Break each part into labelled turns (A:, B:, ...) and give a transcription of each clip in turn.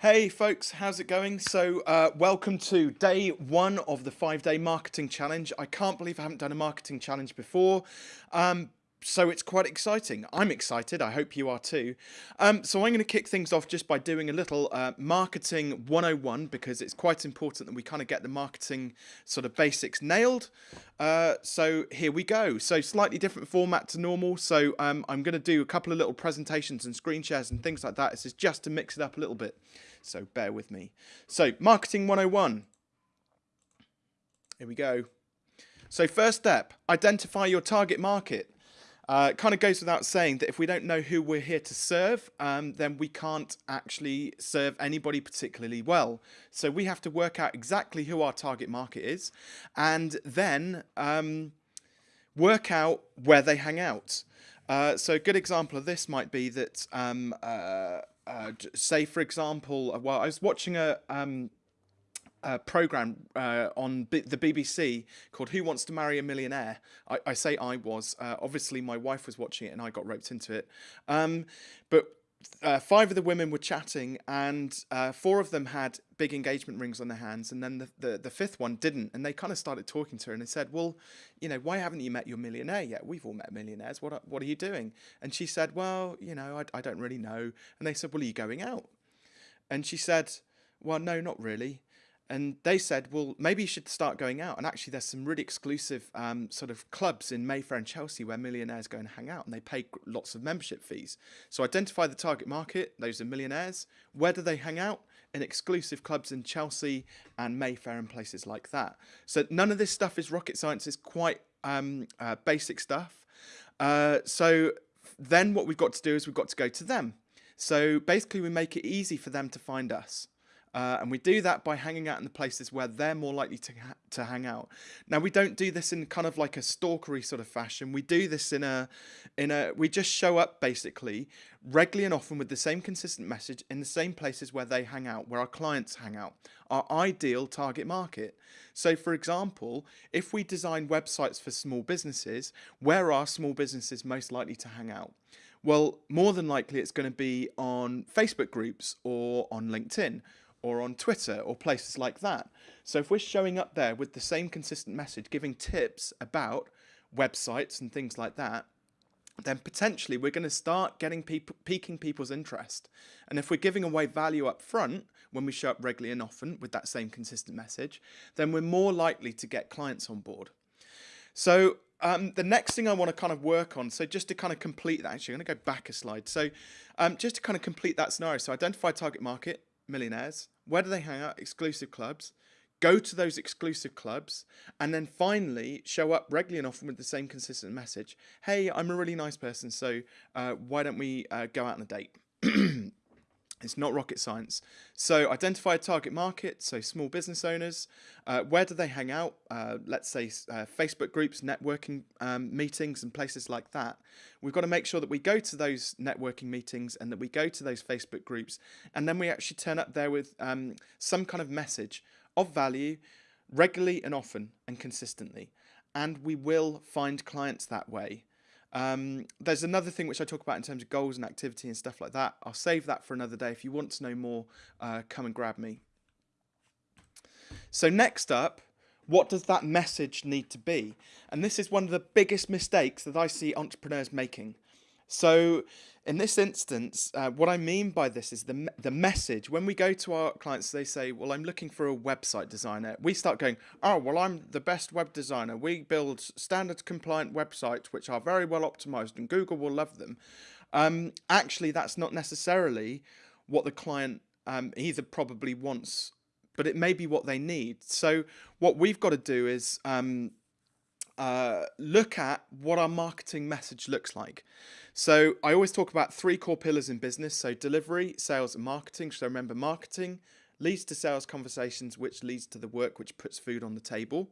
A: Hey folks, how's it going? So, uh, welcome to day one of the five day marketing challenge. I can't believe I haven't done a marketing challenge before. Um, so it's quite exciting. I'm excited. I hope you are too. Um, so I'm going to kick things off just by doing a little uh, marketing 101 because it's quite important that we kind of get the marketing sort of basics nailed. Uh, so here we go. So slightly different format to normal. So um, I'm going to do a couple of little presentations and screen shares and things like that. This is just to mix it up a little bit. So bear with me. So marketing 101. Here we go. So first step, identify your target market. Uh, it kind of goes without saying that if we don't know who we're here to serve, um, then we can't actually serve anybody particularly well. So we have to work out exactly who our target market is and then um, work out where they hang out. Uh, so a good example of this might be that, um, uh, uh say for example, uh, well, I was watching a, um, uh, program uh, on B the BBC called Who Wants to Marry a Millionaire. I, I say I was. Uh, obviously, my wife was watching it and I got roped into it. Um, but uh, five of the women were chatting and uh, four of them had big engagement rings on their hands and then the, the, the fifth one didn't. And they kind of started talking to her and they said well you know why haven't you met your millionaire yet? We've all met millionaires. What are, what are you doing? And she said well you know I, I don't really know. And they said well are you going out? And she said well no not really and they said, well, maybe you should start going out. And actually, there's some really exclusive um, sort of clubs in Mayfair and Chelsea where millionaires go and hang out, and they pay lots of membership fees. So identify the target market; those are millionaires. Where do they hang out? In exclusive clubs in Chelsea and Mayfair and places like that. So none of this stuff is rocket science; it's quite um, uh, basic stuff. Uh, so then what we've got to do is we've got to go to them. So basically, we make it easy for them to find us. Uh, and we do that by hanging out in the places where they're more likely to, ha to hang out. Now we don't do this in kind of like a stalkery sort of fashion. We do this in a, in a, we just show up basically regularly and often with the same consistent message in the same places where they hang out, where our clients hang out, our ideal target market. So for example, if we design websites for small businesses, where are small businesses most likely to hang out? Well, more than likely it's going to be on Facebook groups or on LinkedIn or on Twitter or places like that. So if we're showing up there with the same consistent message, giving tips about websites and things like that, then potentially we're going to start getting people piquing people's interest. And if we're giving away value up front when we show up regularly and often with that same consistent message, then we're more likely to get clients on board. So um, the next thing I want to kind of work on, so just to kind of complete that, actually, I'm going to go back a slide. So um, just to kind of complete that scenario, so identify target market, millionaires. Where do they hang out? Exclusive clubs. Go to those exclusive clubs and then finally show up regularly and often with the same consistent message. Hey, I'm a really nice person, so uh, why don't we uh, go out on a date? It's not rocket science. So identify a target market, so small business owners. Uh, where do they hang out? Uh, let's say uh, Facebook groups, networking um, meetings and places like that. We've got to make sure that we go to those networking meetings and that we go to those Facebook groups and then we actually turn up there with um, some kind of message of value regularly and often and consistently. And we will find clients that way. Um, there's another thing which I talk about in terms of goals and activity and stuff like that. I'll save that for another day. If you want to know more, uh, come and grab me. So next up, what does that message need to be? And this is one of the biggest mistakes that I see entrepreneurs making. So in this instance, uh, what I mean by this is the, the message. When we go to our clients, they say, well, I'm looking for a website designer. We start going, oh, well, I'm the best web designer. We build standard compliant websites, which are very well optimized and Google will love them. Um, actually, that's not necessarily what the client um, either probably wants, but it may be what they need. So what we've got to do is um, uh, look at what our marketing message looks like. So I always talk about three core pillars in business. So delivery, sales and marketing. So remember marketing leads to sales conversations, which leads to the work which puts food on the table.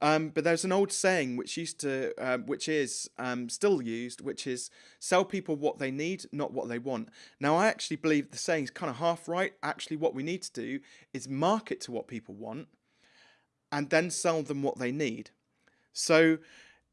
A: Um, but there's an old saying which used to, uh, which is um, still used, which is sell people what they need, not what they want. Now, I actually believe the saying is kind of half right. Actually, what we need to do is market to what people want and then sell them what they need. So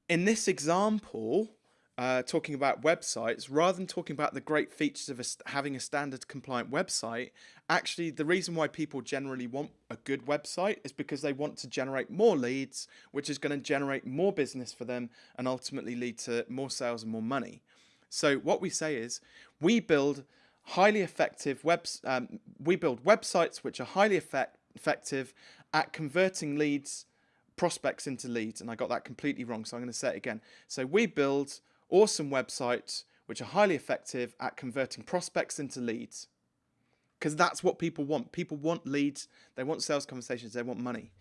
A: in this example, uh, talking about websites, rather than talking about the great features of a, having a standard compliant website, actually the reason why people generally want a good website is because they want to generate more leads, which is going to generate more business for them and ultimately lead to more sales and more money. So what we say is we build highly effective webs. Um, we build websites which are highly effect effective at converting leads, prospects into leads. And I got that completely wrong, so I'm going to say it again. So we build awesome websites which are highly effective at converting prospects into leads. Because that's what people want. People want leads, they want sales conversations, they want money.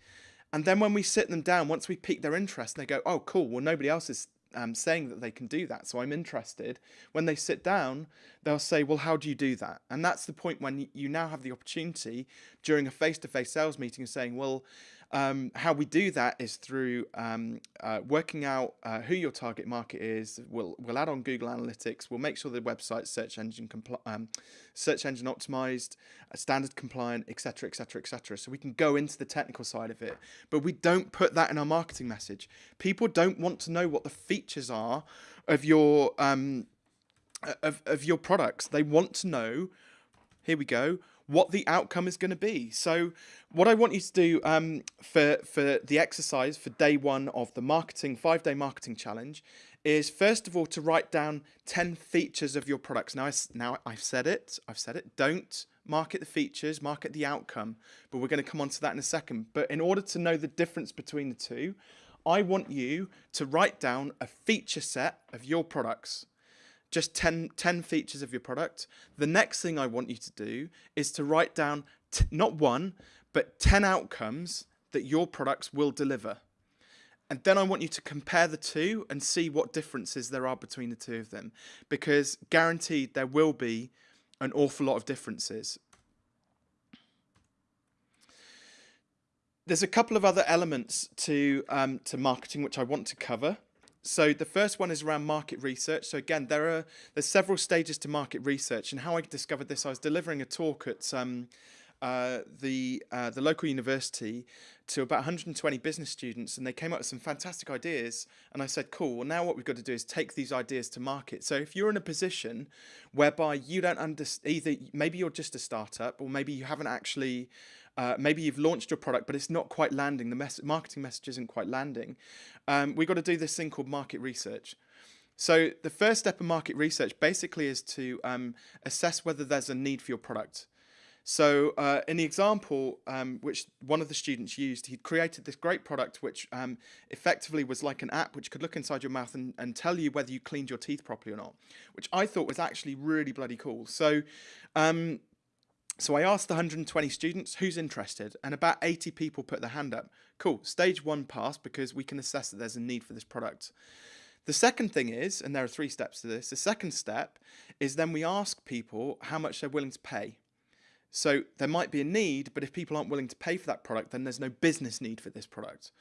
A: And then when we sit them down, once we pique their interest, they go, oh, cool, well, nobody else is um, saying that they can do that, so I'm interested. When they sit down, they'll say, well, how do you do that? And that's the point when you now have the opportunity during a face-to-face -face sales meeting of saying, well, um, how we do that is through um, uh, working out uh, who your target market is. We'll we'll add on Google Analytics. We'll make sure the website search engine um, search engine optimized, uh, standard compliant, etc., etc., etc. So we can go into the technical side of it, but we don't put that in our marketing message. People don't want to know what the features are of your um, of of your products. They want to know. Here we go what the outcome is going to be. So what I want you to do um, for, for the exercise for day one of the marketing, five day marketing challenge is first of all to write down 10 features of your products. Now, I, now I've said it, I've said it, don't market the features, market the outcome, but we're going to come on to that in a second. But in order to know the difference between the two, I want you to write down a feature set of your products just 10, 10 features of your product. The next thing I want you to do is to write down not one, but 10 outcomes that your products will deliver. And then I want you to compare the two and see what differences there are between the two of them. Because guaranteed there will be an awful lot of differences. There's a couple of other elements to, um, to marketing which I want to cover. So the first one is around market research. So again, there are there's several stages to market research, and how I discovered this, I was delivering a talk at um, uh, the uh, the local university to about 120 business students, and they came up with some fantastic ideas. And I said, "Cool. Well, now what we've got to do is take these ideas to market." So if you're in a position whereby you don't understand, either maybe you're just a startup, or maybe you haven't actually uh, maybe you've launched your product, but it's not quite landing. The mes marketing message isn't quite landing. Um, we've got to do this thing called market research. So the first step of market research basically is to um, assess whether there's a need for your product. So uh, in the example, um, which one of the students used, he'd created this great product which um, effectively was like an app which could look inside your mouth and, and tell you whether you cleaned your teeth properly or not, which I thought was actually really bloody cool. So um, so I asked the 120 students who's interested, and about 80 people put their hand up. Cool, stage one passed because we can assess that there's a need for this product. The second thing is, and there are three steps to this, the second step is then we ask people how much they're willing to pay. So there might be a need, but if people aren't willing to pay for that product, then there's no business need for this product.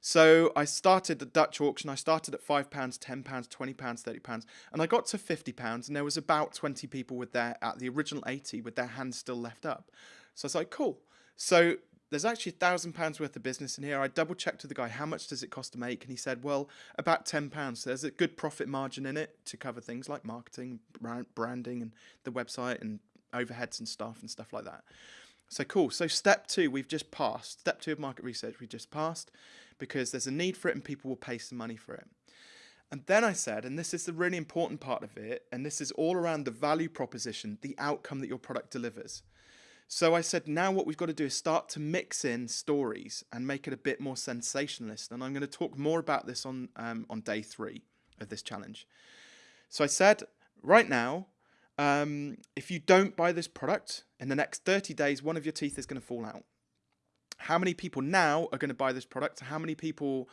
A: So I started the Dutch auction. I started at £5, £10, £20, £30, and I got to £50, and there was about 20 people with their, at the original 80, with their hands still left up. So I was like, cool. So there's actually a thousand pounds worth of business in here. I double checked with the guy, how much does it cost to make? And he said, well, about £10. So there's a good profit margin in it to cover things like marketing, branding, and the website, and overheads and stuff and stuff like that. So cool. So step two, we've just passed. Step two of market research, we just passed because there's a need for it and people will pay some money for it. And then I said, and this is the really important part of it, and this is all around the value proposition, the outcome that your product delivers. So I said, now what we've got to do is start to mix in stories and make it a bit more sensationalist. And I'm going to talk more about this on, um, on day three of this challenge. So I said, right now, um, if you don't buy this product, in the next 30 days, one of your teeth is going to fall out. How many people now are going to buy this product? How many people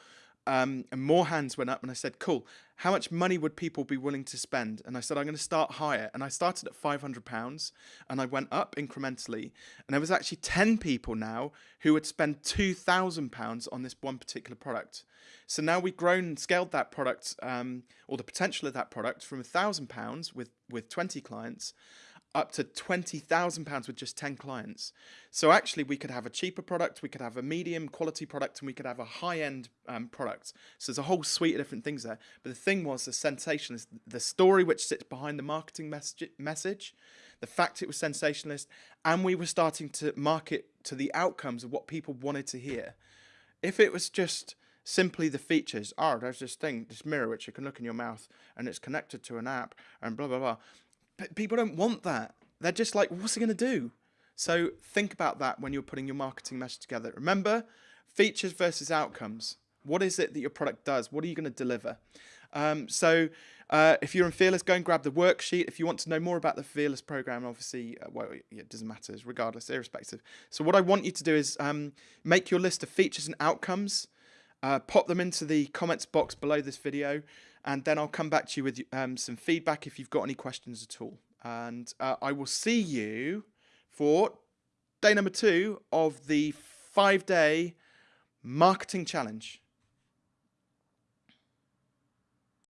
A: um, and more hands went up and I said, cool, how much money would people be willing to spend? And I said, I'm going to start higher. And I started at £500 and I went up incrementally. And there was actually 10 people now who would spend £2,000 on this one particular product. So now we've grown and scaled that product um, or the potential of that product from £1,000 with, with 20 clients up to £20,000 with just 10 clients. So actually, we could have a cheaper product, we could have a medium quality product, and we could have a high end um, product. So there's a whole suite of different things there. But the thing was, the sensationalist, the story which sits behind the marketing message, message, the fact it was sensationalist, and we were starting to market to the outcomes of what people wanted to hear. If it was just simply the features, oh, there's this thing, this mirror which you can look in your mouth and it's connected to an app and blah, blah, blah people don't want that. They're just like, what's it going to do? So think about that when you're putting your marketing message together. Remember, features versus outcomes. What is it that your product does? What are you going to deliver? Um, so uh, if you're in Fearless, go and grab the worksheet. If you want to know more about the Fearless program, obviously, uh, well, it doesn't matter, regardless, irrespective. So what I want you to do is um, make your list of features and outcomes, uh, pop them into the comments box below this video, and then I'll come back to you with um, some feedback if you've got any questions at all. And uh, I will see you for day number two of the five day marketing challenge.